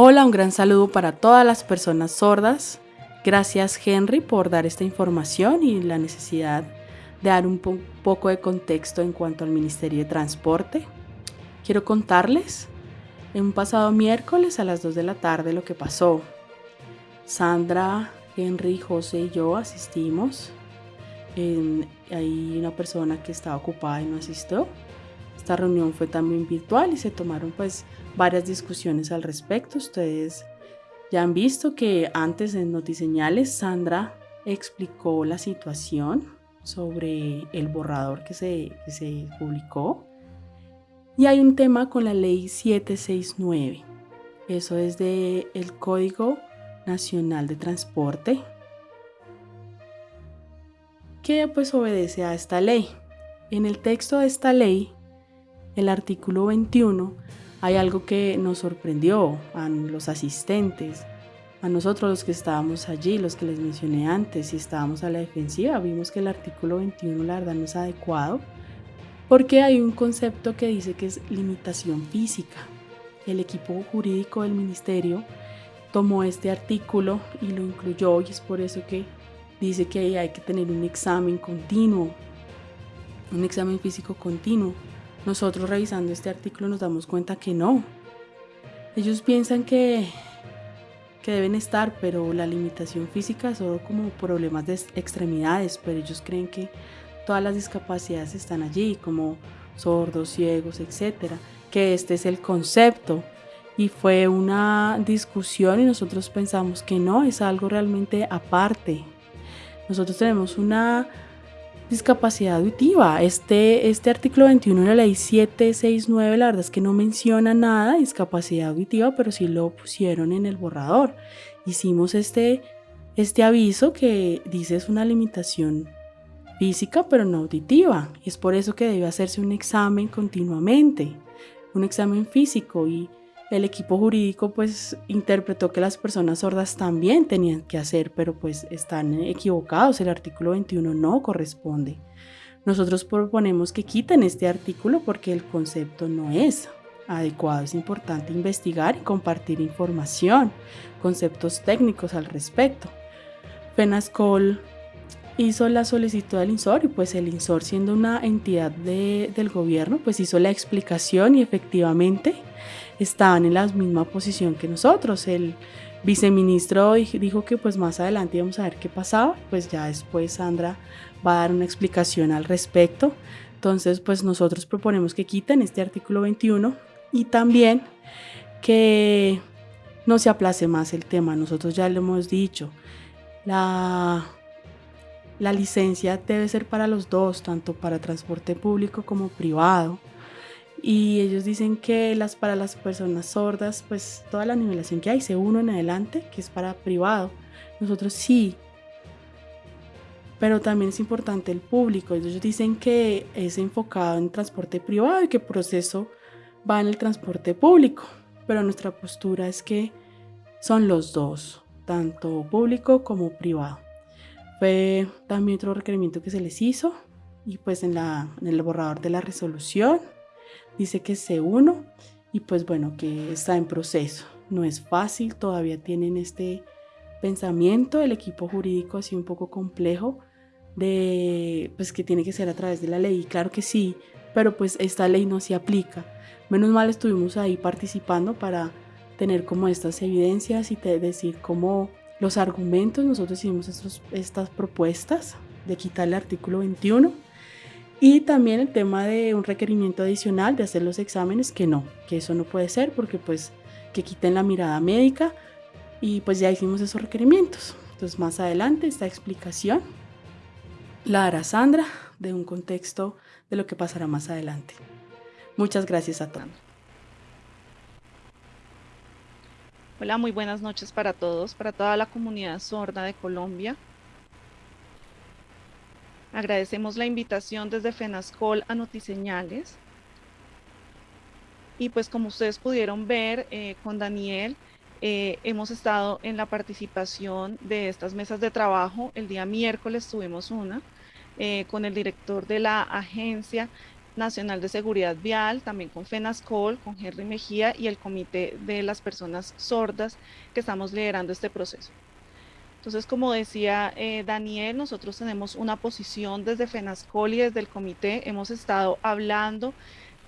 Hola, un gran saludo para todas las personas sordas. Gracias Henry por dar esta información y la necesidad de dar un poco de contexto en cuanto al Ministerio de Transporte. Quiero contarles en un pasado miércoles a las 2 de la tarde lo que pasó. Sandra, Henry, José y yo asistimos. hay una persona que estaba ocupada y no asistió. Esta reunión fue también virtual y se tomaron pues varias discusiones al respecto. Ustedes ya han visto que antes en Notiseñales Sandra explicó la situación sobre el borrador que se, se publicó. Y hay un tema con la ley 769. Eso es del el Código Nacional de Transporte que pues obedece a esta ley. En el texto de esta ley, el artículo 21, hay algo que nos sorprendió a los asistentes, a nosotros los que estábamos allí, los que les mencioné antes, y estábamos a la defensiva, vimos que el artículo 21 la verdad no es adecuado, porque hay un concepto que dice que es limitación física. El equipo jurídico del ministerio tomó este artículo y lo incluyó y es por eso que dice que hay que tener un examen continuo, un examen físico continuo. Nosotros revisando este artículo nos damos cuenta que no. Ellos piensan que, que deben estar, pero la limitación física solo como problemas de extremidades, pero ellos creen que todas las discapacidades están allí, como sordos, ciegos, etcétera, que este es el concepto y fue una discusión y nosotros pensamos que no, es algo realmente aparte. Nosotros tenemos una discapacidad auditiva. Este, este artículo 21 de la ley 769, la verdad es que no menciona nada de discapacidad auditiva, pero sí lo pusieron en el borrador. Hicimos este, este aviso que dice es una limitación física, pero no auditiva. Es por eso que debe hacerse un examen continuamente, un examen físico y el equipo jurídico pues interpretó que las personas sordas también tenían que hacer, pero pues están equivocados, el artículo 21 no corresponde. Nosotros proponemos que quiten este artículo porque el concepto no es adecuado. Es importante investigar y compartir información, conceptos técnicos al respecto. Penascol hizo la solicitud al INSOR y pues el INSOR siendo una entidad del gobierno pues hizo la explicación y efectivamente estaban en la misma posición que nosotros. El viceministro dijo que pues más adelante íbamos a ver qué pasaba, pues ya después Sandra va a dar una explicación al respecto. Entonces pues nosotros proponemos que quiten este artículo 21 y también que no se aplace más el tema. Nosotros ya lo hemos dicho. La la licencia debe ser para los dos, tanto para transporte público como privado. Y ellos dicen que las, para las personas sordas, pues toda la nivelación que hay, C1 en adelante, que es para privado. Nosotros sí. Pero también es importante el público. Ellos dicen que es enfocado en transporte privado y que el proceso va en el transporte público. Pero nuestra postura es que son los dos, tanto público como privado. Fue también otro requerimiento que se les hizo y pues en, la, en el borrador de la resolución dice que es C1 y pues bueno, que está en proceso. No es fácil, todavía tienen este pensamiento, el equipo jurídico así un poco complejo de pues que tiene que ser a través de la ley. Claro que sí, pero pues esta ley no se aplica. Menos mal estuvimos ahí participando para tener como estas evidencias y decir cómo los argumentos, nosotros hicimos estas propuestas de quitar el artículo 21 y también el tema de un requerimiento adicional de hacer los exámenes, que no, que eso no puede ser porque pues que quiten la mirada médica y pues ya hicimos esos requerimientos. Entonces más adelante esta explicación la hará Sandra de un contexto de lo que pasará más adelante. Muchas gracias a todos. Hola, muy buenas noches para todos, para toda la comunidad sorda de Colombia. Agradecemos la invitación desde FENASCOL a Notiseñales. Y pues como ustedes pudieron ver eh, con Daniel, eh, hemos estado en la participación de estas mesas de trabajo. El día miércoles tuvimos una eh, con el director de la agencia Nacional de Seguridad Vial, también con FENASCOL, con Henry Mejía y el Comité de las Personas Sordas que estamos liderando este proceso. Entonces, como decía eh, Daniel, nosotros tenemos una posición desde FENASCOL y desde el comité. Hemos estado hablando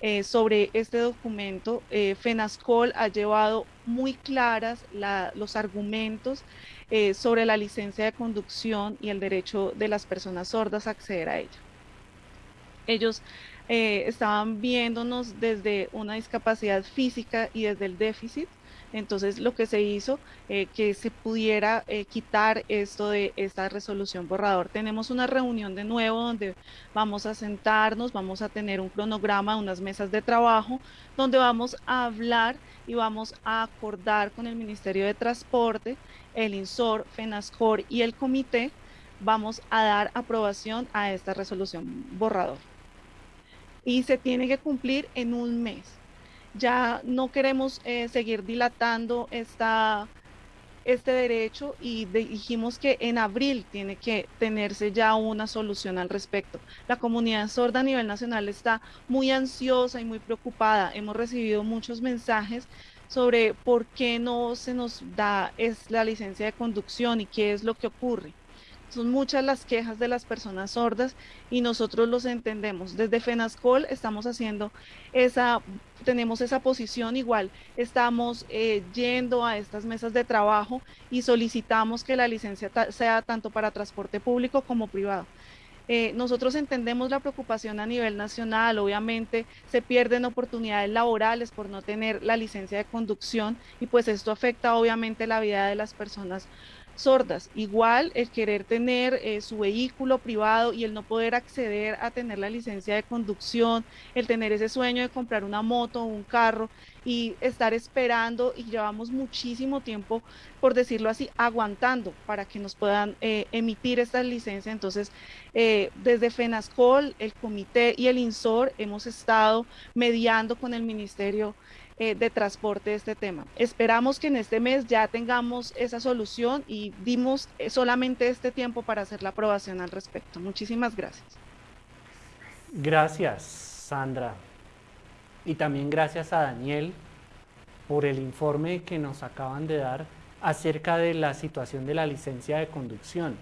eh, sobre este documento. Eh, FENASCOL ha llevado muy claras los argumentos sobre la licencia de conducción y el derecho de las personas sordas a acceder a ella. Ellos estaban viéndonos desde una discapacidad física y desde el déficit entonces, lo que se hizo, eh, que se pudiera eh, quitar esto de esta resolución borrador. Tenemos una reunión de nuevo donde vamos a sentarnos, vamos a tener un cronograma, unas mesas de trabajo, donde vamos a hablar y vamos a acordar con el Ministerio de Transporte, el INSOR, FENASCOR y el comité, vamos a dar aprobación a esta resolución borrador. Y se tiene que cumplir en un mes ya no queremos eh, seguir dilatando esta, este derecho y dijimos que en abril tiene que tenerse ya una solución al respecto. La comunidad sorda a nivel nacional está muy ansiosa y muy preocupada. Hemos recibido muchos mensajes sobre por qué no se nos da es la licencia de conducción y qué es lo que ocurre. Son muchas las quejas de las personas sordas y nosotros los entendemos. Desde FENASCOL estamos haciendo esa, tenemos esa posición igual. Estamos eh, yendo a estas mesas de trabajo y solicitamos que la licencia sea tanto para transporte público como privado. Eh, nosotros entendemos la preocupación a nivel nacional, obviamente se pierden oportunidades laborales por no tener la licencia de conducción y pues esto afecta obviamente la vida de las personas sordas. Igual el querer tener eh, su vehículo privado y el no poder acceder a tener la licencia de conducción, el tener ese sueño de comprar una moto o un carro y estar esperando y llevamos muchísimo tiempo, por decirlo así, aguantando para que nos puedan eh, emitir esta licencia. Entonces, eh, desde FENASCOL, el comité y el INSOR hemos estado mediando con el Ministerio eh, de transporte este tema. Esperamos que en este mes ya tengamos esa solución y dimos eh, solamente este tiempo para hacer la aprobación al respecto. Muchísimas gracias. Gracias, Sandra. Y también gracias a Daniel por el informe que nos acaban de dar acerca de la situación de la licencia de conducción.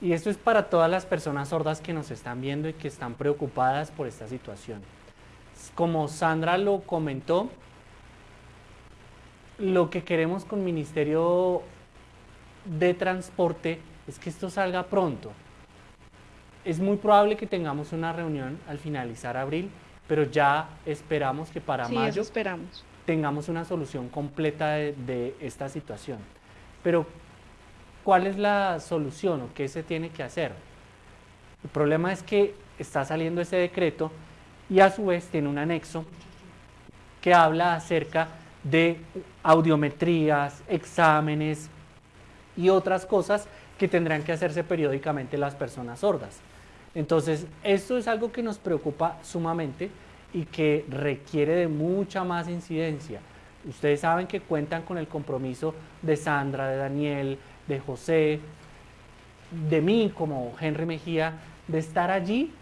Y esto es para todas las personas sordas que nos están viendo y que están preocupadas por esta situación como Sandra lo comentó, lo que queremos con Ministerio de Transporte es que esto salga pronto. Es muy probable que tengamos una reunión al finalizar abril, pero ya esperamos que para mayo esperamos. tengamos una solución completa de, de esta situación. Pero, ¿cuál es la solución o qué se tiene que hacer? El problema es que está saliendo ese decreto y a su vez tiene un anexo que habla acerca de audiometrías, exámenes y otras cosas que tendrán que hacerse periódicamente las personas sordas. Entonces, esto es algo que nos preocupa sumamente y que requiere de mucha más incidencia. Ustedes saben que cuentan con el compromiso de Sandra, de Daniel, de José, de mí como Henry Mejía, de estar allí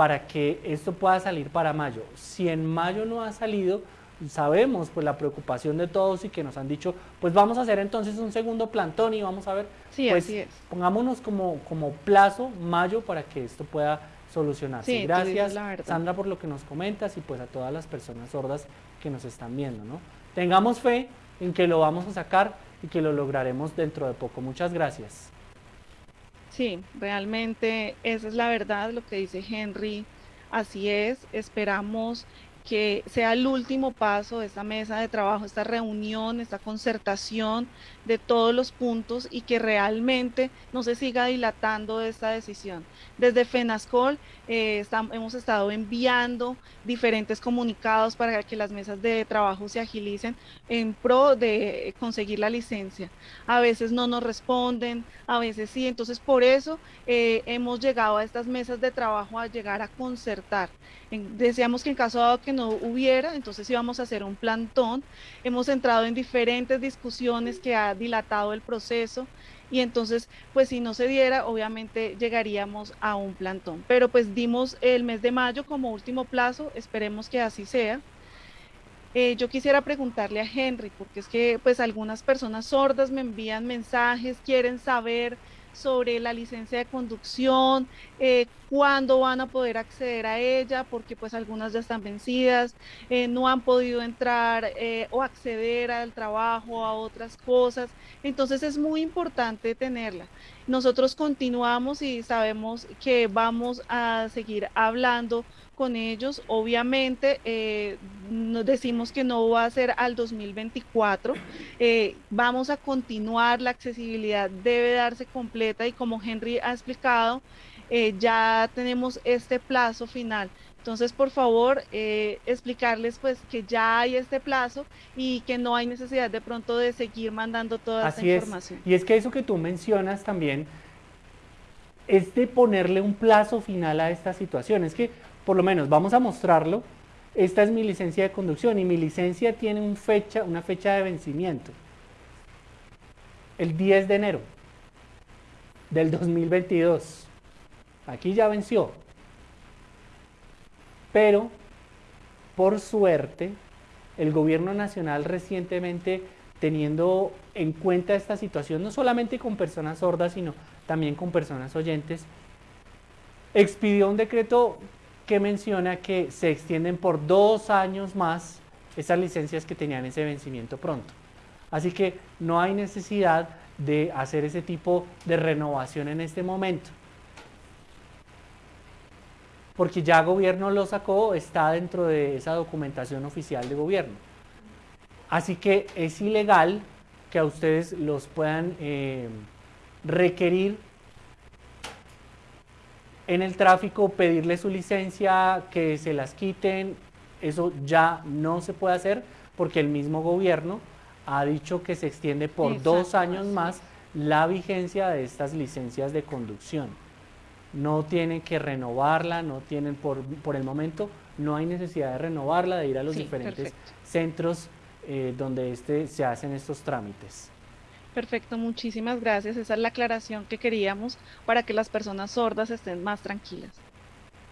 para que esto pueda salir para mayo. Si en mayo no ha salido, sabemos pues la preocupación de todos y que nos han dicho, pues vamos a hacer entonces un segundo plantón y vamos a ver, sí, pues así es. pongámonos como, como plazo mayo para que esto pueda solucionarse. Sí, Gracias Sandra por lo que nos comentas y pues a todas las personas sordas que nos están viendo. ¿no? Tengamos fe en que lo vamos a sacar y que lo lograremos dentro de poco. Muchas gracias. Sí, realmente esa es la verdad, lo que dice Henry. Así es, esperamos que sea el último paso de esta mesa de trabajo, esta reunión, esta concertación de todos los puntos y que realmente no se siga dilatando esta decisión. Desde FENASCOL eh, hemos estado enviando diferentes comunicados para que las mesas de trabajo se agilicen en pro de conseguir la licencia. A veces no nos responden, a veces sí, entonces por eso eh, hemos llegado a estas mesas de trabajo a llegar a concertar. deseamos que en caso dado que no hubiera, entonces íbamos a hacer un plantón. Hemos entrado en diferentes discusiones que ha dilatado el proceso y entonces pues si no se diera obviamente llegaríamos a un plantón. Pero pues dimos el mes de mayo como último plazo, esperemos que así sea. Eh, yo quisiera preguntarle a Henry, porque es que pues algunas personas sordas me envían mensajes, quieren saber sobre la licencia de conducción, eh, cuándo van a poder acceder a ella, porque pues algunas ya están vencidas, eh, no han podido entrar eh, o acceder al trabajo, a otras cosas. Entonces es muy importante tenerla. Nosotros continuamos y sabemos que vamos a seguir hablando con ellos. Obviamente, eh, nos decimos que no va a ser al 2024. Eh, vamos a continuar, la accesibilidad debe darse completa y como Henry ha explicado, eh, ya tenemos este plazo final. Entonces, por favor, explicarles pues que ya hay este plazo y que no hay necesidad de pronto de seguir mandando toda esa información. Y es que eso que tú mencionas también es de ponerle un plazo final a esta situación. Es que por lo menos vamos a mostrarlo. Esta es mi licencia de conducción y mi licencia tiene una fecha de vencimiento. El 10 de enero del 2022. Aquí ya venció. Pero, por suerte, el gobierno nacional recientemente, teniendo en cuenta esta situación, no solamente con personas sordas, sino también con personas oyentes, expidió un decreto que menciona que se extienden por dos años más esas licencias que tenían ese vencimiento pronto. Así que no hay necesidad de hacer ese tipo de renovación en este momento. Porque ya gobierno lo sacó, está dentro de esa documentación oficial de gobierno. Así que es ilegal que a ustedes los puedan eh, requerir en el tráfico pedirle su licencia, que se las quiten, eso ya no se puede hacer porque el mismo gobierno ha dicho que se extiende por dos años más la vigencia de estas licencias de conducción. No tienen que renovarla, no tienen por, por el momento, no hay necesidad de renovarla, de ir a los diferentes centros eh, donde este, se hacen estos trámites. Perfecto, muchísimas gracias. Esa es la aclaración que queríamos para que las personas sordas estén más tranquilas.